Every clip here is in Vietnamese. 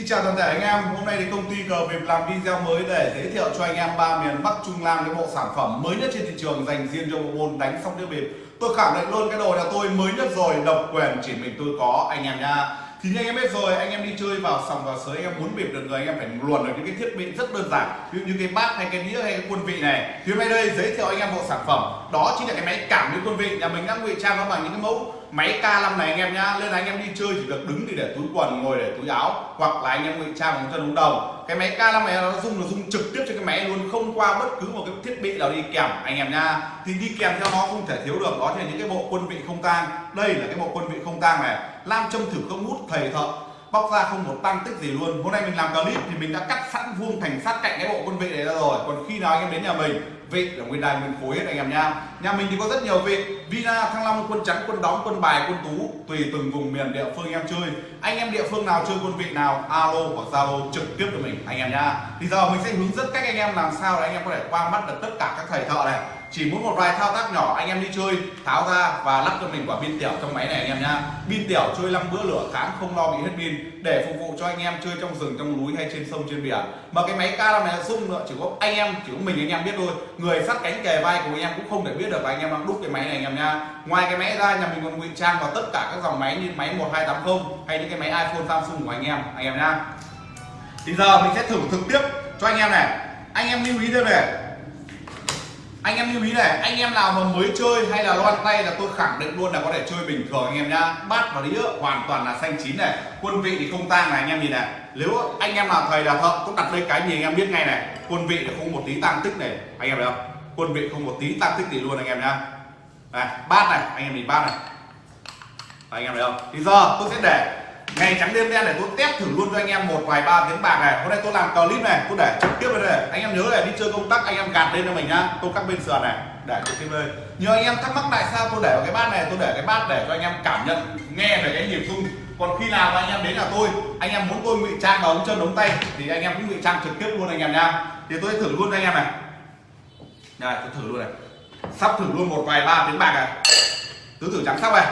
Xin chào toàn thể anh em, hôm nay thì công ty cờ việc làm video mới để giới thiệu cho anh em ba miền Bắc Trung Nam cái bộ sản phẩm mới nhất trên thị trường dành riêng cho bộ môn đánh sóc đĩa bịp. Tôi khẳng định luôn cái đồ nhà tôi mới nhất rồi, độc quyền chỉ mình tôi có anh em nha. Thì như anh em biết rồi, anh em đi chơi vào sòng vào sới anh em muốn bịp được người anh em phải luồn được những cái thiết bị rất đơn giản, ví dụ như cái bát hay cái đĩa hay cái quân vị này. Thì hôm nay đây giới thiệu anh em bộ sản phẩm đó chính là cái máy cảm biến quân vị nhà mình đang ngụy trang nó bằng những cái mẫu máy K5 này anh em nhá nên là anh em đi chơi chỉ được đứng thì để túi quần, ngồi để túi áo, hoặc là anh em ngụy trang bằng chân ống đồng. Cái máy K5 này nó dùng nó dùng trực tiếp cho cái máy luôn, không qua bất cứ một cái thiết bị nào đi kèm, anh em nha thì đi kèm theo nó không thể thiếu được, đó là những cái bộ quân vị không tang. Đây là cái bộ quân vị không tang này lam châm thử không hút, thầy thợ bóc ra không một tăng tích gì luôn. Hôm nay mình làm clip thì mình đã cắt sẵn vuông thành sát cạnh cái bộ quân vị này ra rồi. Còn khi nào anh em đến nhà mình vị là nguyên đài nguyên khối hết anh em nha. Nhà mình thì có rất nhiều vị. Vina thăng long, quân trắng quân đóng, quân bài, quân tú, tùy từng vùng miền địa phương anh em chơi. Anh em địa phương nào chơi quân vị nào, alo hoặc zalo trực tiếp cho mình, anh em nha. Thì giờ mình sẽ hướng dẫn cách anh em làm sao để anh em có thể qua mắt được tất cả các thầy thợ này chỉ muốn một vài thao tác nhỏ, anh em đi chơi, tháo ra và lắp cho mình quả pin tiểu trong máy này anh em nhá. Pin tiểu chơi năm bữa lửa tháng, không lo bị hết pin, để phục vụ cho anh em chơi trong rừng, trong núi hay trên sông, trên biển mà cái máy cao này là sung nữa, chỉ có anh em, chỉ có mình anh em biết thôi. Người sát cánh kề vai của anh em cũng không thể biết được và anh em đang đúc cái máy này anh em nha ngoài cái máy ra, nhà mình còn ngụy trang vào tất cả các dòng máy như máy 1280 hay những cái máy iPhone, Samsung của anh em anh em nha thì giờ mình sẽ thử thực tiếp cho anh em này. Anh em lưu ý thêm này anh em lưu ý này, anh em nào mà mới chơi hay là loan tay là tôi khẳng định luôn là có thể chơi bình thường anh em nhá. Bát và đĩa hoàn toàn là xanh chín này, quân vị thì không tang này anh em nhìn này. Nếu anh em nào thầy là thợ cũng đặt lên cái gì anh em biết ngay này, quân vị là không một tí tăng tích này. Anh em thấy không? Quân vị không một tí tăng tích gì luôn anh em nhá. Này, bát này, anh em nhìn bát này. Anh em thấy không? Thì giờ tôi sẽ để ngày trắng đêm đen để tôi test thử luôn cho anh em một vài ba tiếng bạc này. Hôm nay tôi làm clip này, tôi để trực tiếp lên đây anh em nhớ là đi chơi công tác anh em gạt lên cho mình nhá. Tôi cắt bên sườn này, để trực tiếp lên nhiều anh em thắc mắc tại sao tôi để vào cái bát này, tôi để cái bát để cho anh em cảm nhận, nghe về cái nhịp rung. Còn khi nào anh em đến nhà tôi, anh em muốn tôi ngụy trang vào ống chân ống tay, thì anh em cũng ngụy trang trực tiếp luôn anh em nha thì tôi sẽ thử luôn cho anh em này. Này tôi thử luôn này. Sắp thử luôn một vài ba tiếng bạc này. Tứ tử trắng sắp này.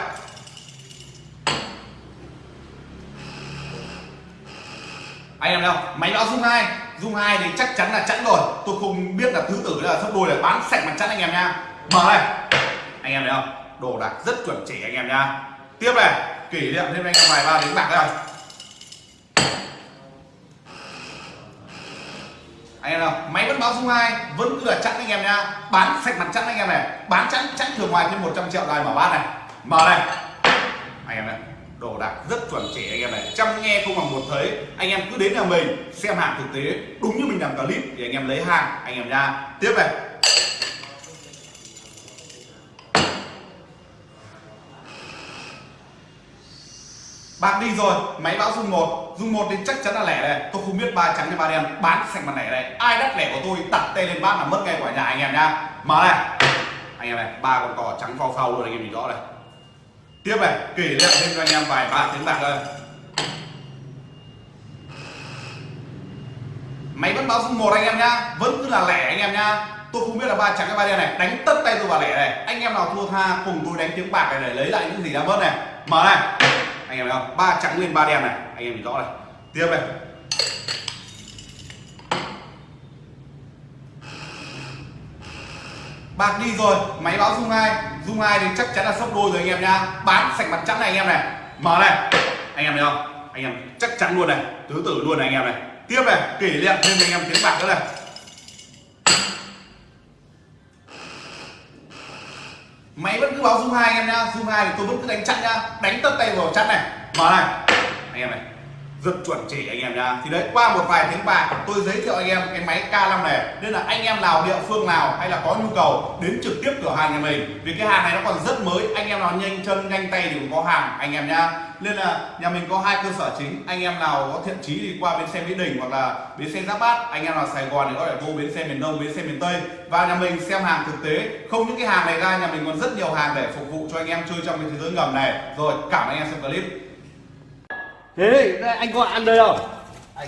Anh em đâu máy báo dung hai. Dung hai thì chắc chắn là chẵn rồi. Tôi không biết là thứ tử là sấp đôi là bán sạch mặt chẵn anh em nha. Mở này anh em thấy không? Đồ đạc rất chuẩn chỉ anh em nha. Tiếp này. Kỷ niệm thêm anh em vài ba đến bạc đây anh em nào máy vẫn báo dung hai, vẫn cứ là chẵn anh em nha. Bán sạch mặt chẵn anh em này. Bán chẵn chẵn thường ngoài thêm 100 triệu này mở bát này. Mở này anh em này đồ đạc rất chuẩn chỉ anh em này. Chăm nghe không bằng một thấy, anh em cứ đến nhà mình xem hàng thực tế, đúng như mình làm clip thì anh em lấy hàng, anh em nha tiếp này. Bạc đi rồi, máy báo dung một. Dung một thì chắc chắn là lẻ này tôi không biết ba trắng hay ba đen, bán sạch mặt lẻ này. Ai đắt lẻ của tôi, đặt tay lên bát là mất ngay quả nhà anh em nha. Mở này. Anh em này, ba con cò trắng phao phao luôn, anh em nhìn rõ này tiếp này, kỷ niệm thêm cho anh em vài ba tiếng bạc thôi máy vẫn báo dung một anh em nhá, vẫn cứ là lẻ anh em nhá. Tôi không biết là ba trắng hay ba đen này, đánh tất tay tôi vào lẻ này. Anh em nào thua tha, cùng tôi đánh tiếng bạc này để lấy lại những gì đã mất này. Mở này. Anh em thấy không? Ba trắng lên ba đen này. Anh em nhìn rõ này. Tiếp này. Bạc đi rồi, máy báo dung hai. Dung hai thì chắc chắn là sốc đôi rồi anh em nhá. Bán sạch mặt trắng này anh em này. Mở này. Anh em thấy không? Anh em chắc chắn luôn này. Tứ tử luôn này anh em này. Tiếp này, kỷ niệm thêm anh em tiếng bạc nữa này. Máy vẫn cứ báo dung hai anh em nhá. Dung hai thì tôi vẫn cứ đánh chặn nhá. Đánh tất tay vào chặn này. Mở này. Anh em này rất chuẩn chỉ anh em nha thì đấy, qua một vài tiếng bạc tôi giới thiệu anh em cái máy K5 này. Nên là anh em nào địa phương nào hay là có nhu cầu đến trực tiếp cửa hàng nhà mình. Vì cái hàng này nó còn rất mới, anh em nào nhanh chân, nhanh tay thì cũng có hàng, anh em nha nên là nhà mình có hai cơ sở chính. Anh em nào có thiện chí thì qua bến xe mỹ đình hoặc là bến xe giáp bát. Anh em nào sài gòn thì có thể vô bến xe miền đông, bến xe miền tây. Và nhà mình xem hàng thực tế. Không những cái hàng này ra, nhà mình còn rất nhiều hàng để phục vụ cho anh em chơi trong cái thế giới ngầm này. Rồi, cảm ơn anh em xem clip thế đây, anh có ăn đây không? Anh.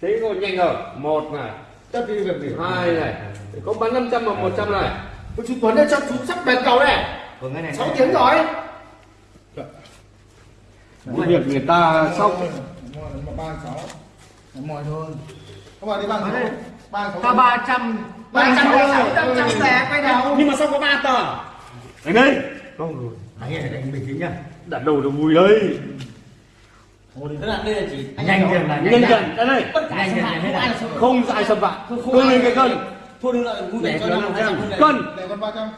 Thế còn nhanh rồi. Một này. Tất đi việc gì? Hai này. Có bán 500 và 100 này. Chú Tuấn ơi cho chú sắp bèn cầu này. Vâng cái này 6 tiếng rồi. Cái việc người ta xong. ba sáu. Mọi thôi. Các bạn đi ba sáu. Ba sáu. Tao 300 300 600 trăm rẻ quay đầu. Nhưng mà sao có ba tờ? Đánh đây không rồi. Đấy đánh bình tĩnh nhá. Đặt đầu nó vui đấy Tức là đây là chỉ nhanh dần là nhân dần đây này. Tất cả xâm phạm không ai là không ai xâm phạm. Cân lên cái cân Thôi đừng lại vui vẻ cho năm cân trăm cân Để con ba trăm.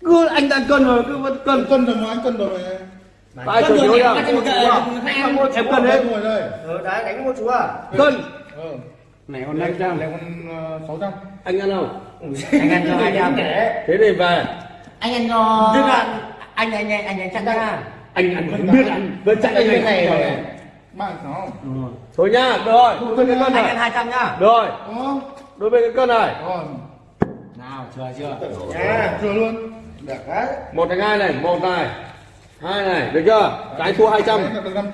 cứ anh đang cân rồi cứ vẫn cân Cân rồi mà anh cân rồi. chuẩn rồi, yếu kệ, em cân hết. Ờ đấy đánh một chú à cân. Ờ. này còn năm trăm Lấy con ờ, sáu trăm. anh ăn không Anh ăn cho hai trăm. Thế thì về. Anh ăn cho Tức là anh anh anh anh anh chắc nha anh ăn không biết ăn vẫn chạy anh này này này. Ba sáu. thôi nhá được rồi. Đối với cái cân Anh ăn này 200 nhá. Được rồi đối với cái cân này. Rồi. Nào chưa chưa? À, chưa luôn. Được đấy. một thành hai này một này. Hai này được chưa? Cái thua hai trăm.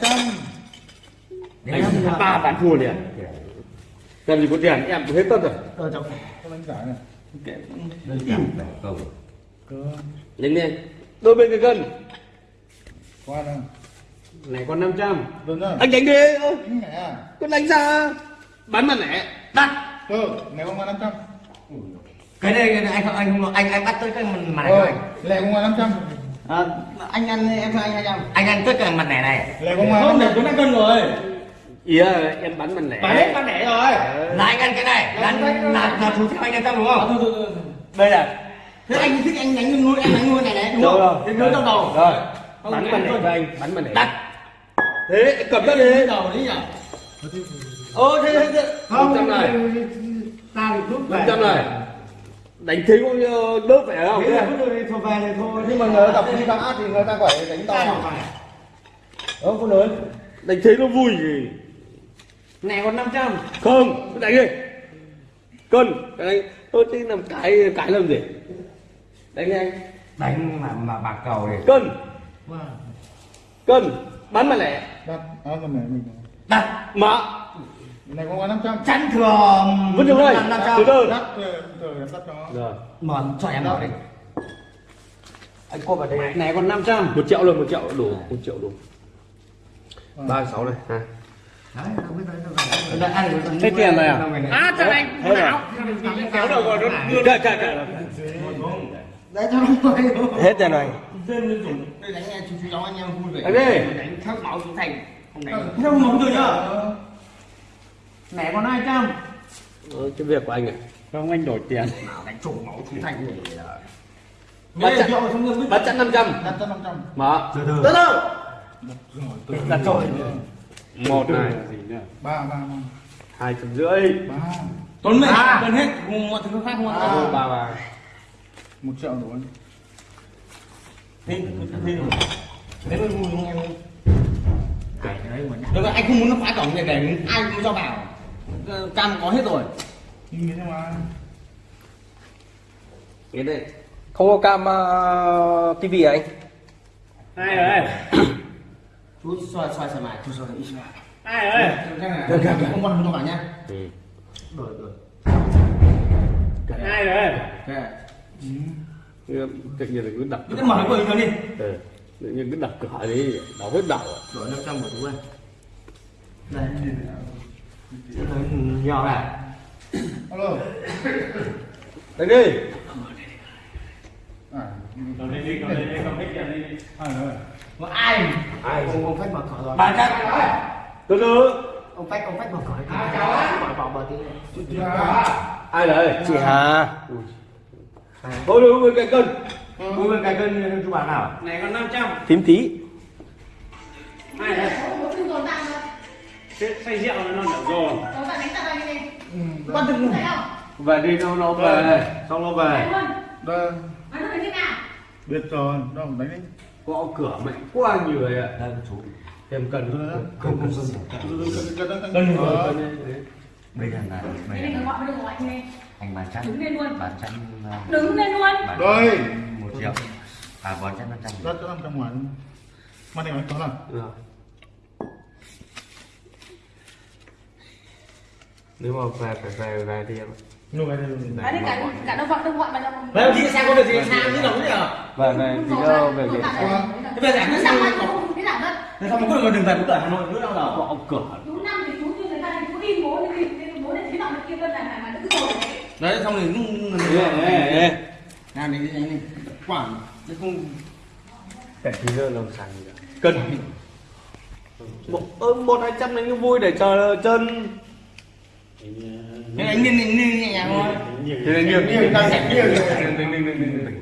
Trăm. anh ba bán thua liền. Làm gì có tiền em hết tất rồi. Ờ trong Con đánh giải này. nhanh lên đôi bên cái cân Qua đây. này còn 500 Được chưa? anh đánh đi Đánh nhẹ à? cứ đánh ra. Bắn mà nẻ Đắt Ừ, nếu không qua 500. cái này cái này anh không anh không anh anh bắt tới cái mặt này Ờ, này lẻ không qua 500. à, anh ăn em cho anh 200 anh ăn tất cả mặt này này. Lẻ không qua không để 500. tôi đang cân rồi. Ý là em bắn mà nẻ. Bán hết bán lẻ rồi. Là anh ăn cái này. Là là là chú theo anh ăn trăm đúng không? Đây là thế anh thích anh đánh luôn em đánh luôn này này đúng không? đâu. thế nối trong đầu. Rồi. Không, bắn anh mà nẻ thôi. cho anh bắn mà nẻ đắt thế cầm ra đi. Đầu đấy nhỉ ô thế thế. Thế năm trăm này. ta thì rút năm trăm này. Đánh thế cũng đớp phải không? Thế thôi về này thôi. Nhưng mà người ta đọc đi bằng át thì người ta phải đánh to. Ờ, không lớn đánh thế nó vui gì? Này còn 500 không cứ đánh đi. Cân. Đánh tôi chứ làm cái cái làm gì? Đánh đi anh. Đánh mà mà bạc cầu này cân cân bắn mà lẻ. Đặt. À, con này mình. đặt mà. Này không qua 500. chắn thừa vứt vào đây. Năm từ trăm. Từ Đắt, từ em đắt cho. rồi. Mà cho em vào đây anh cô vào đây. Này còn 500 một triệu rồi một triệu đủ một triệu đủ. Ba sáu này ha Thế tiền này à? À, cho anh. Kéo đầu rồi. nó đưa cậy cậy cậy Đấy cho nó quay hết tiền này. Dân nó dùng Đây đánh nghe chú chú cháu anh em vui vẻ. Đánh đi. Đánh thác máu chú Thành. Không đánh Theo máu rồi nhá. Mẹ còn 200 Ờ, cái việc của anh này không anh đổi tiền. Nào đánh trổ máu chú Thành. Rồi bắt chặn bắt chặn 500 Đắt cho 500. mở Từ từ Đặt trội một này Ba, ba, ba. hai trăm rưỡi. Ba. Tuấn mày cần hết. Mọi thứ khác không À. ăn ba ba Một triệu anh. Thế Thế Thế mới vui không em Được rồi, anh không muốn nó phá cổng này để ai cũng cho vào. Ờ, Cam có hết rồi. Nhưng thế mà. cái này không có cam uh, tivi à anh? Hai rồi? Chú xoay xoay xoay mày. Chú xoay ít xoay. Hai rồi? Được, được, không quan không vào nhá ừ. Rồi, rồi hai rồi? Ok tự nhiên là cứ đập Cứ mở cửa. đi. Ừ. tự nhiên cứ đập cửa đi đau hết đầu à. Đổi 500 của chú ơi Đây. Nhỏ này Alo. đánh đi. À. À, rồi. Có ai? Ai? Ông, ông Phách mở cửa rồi. Bà chắc. Từ từ. Ông Phách, ông Phách mở cửa kìa Bỏ bỏ bỏ tí ai đấy chị Hà thôi đúng với cái cân. Vui bên cái cân chú bà nào? Này còn 500 tím tí hai đấy say rượu nó nở rồi. Về đi nó nó về. Xong nó về. Đây. Biết rồi. Đâu, đánh đi. gõ cửa mạnh quá nhiều rồi ạ. Đây chú em cần Không, Không, không, không Cân rồi. rồi. Bây giờ là bây giờ là anh bán chắn Đứng lên luôn. Bán chắn uh, Đứng lên luôn. Rồi. một triệu. À bán chắn 500 Đắt cho 500 ngoài. Mà này có nào? Rồi. nếu mà về phải về về thì em Nụ cái này. Đấy thì cả cả đông gọi đông gọi mà đông Vậy chị sang có việc gì sang chứ đâu nữa về về thì đâu về việc Thế bây giờ cứ sang mà không biết làm đâu thế sao mà cuối cùng đừng về cửa Hà Nội nữa đâu nào? Họ cửa. Chú năm thì chú như người ta thì chú in bố thì bố này thế này kia vân là là mà cứ rồi đấy xong rồi ê ê làm đi anh đi quản chứ không để thì giờ làm sao nhỉ cân một một hai trăm đánh vui để chờ chân thế anh nên nên nhẹ nhàng thôi thế là nhiều Nhiều đang giải